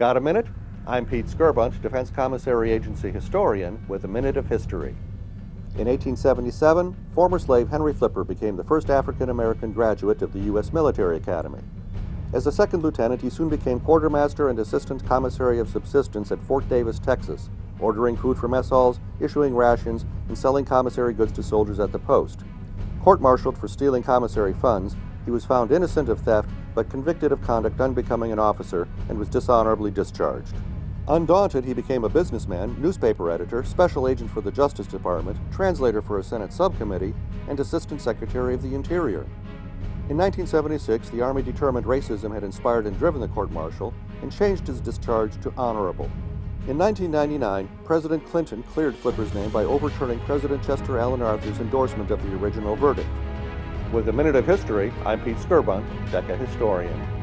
Got a minute? I'm Pete Skirbunt, Defense Commissary Agency historian with a minute of history. In 1877, former slave Henry Flipper became the first African American graduate of the U.S. Military Academy. As a second lieutenant, he soon became quartermaster and assistant commissary of subsistence at Fort Davis, Texas, ordering food for mess halls, issuing rations, and selling commissary goods to soldiers at the post. Court-martialed for stealing commissary funds, he was found innocent of theft but convicted of conduct unbecoming an officer and was dishonorably discharged. Undaunted, he became a businessman, newspaper editor, special agent for the Justice Department, translator for a Senate subcommittee, and Assistant Secretary of the Interior. In 1976, the Army determined racism had inspired and driven the court-martial and changed his discharge to honorable. In 1999, President Clinton cleared Flipper's name by overturning President Chester Alan Arthur's endorsement of the original verdict. With a Minute of History, I'm Pete Skirbunt, DECA historian.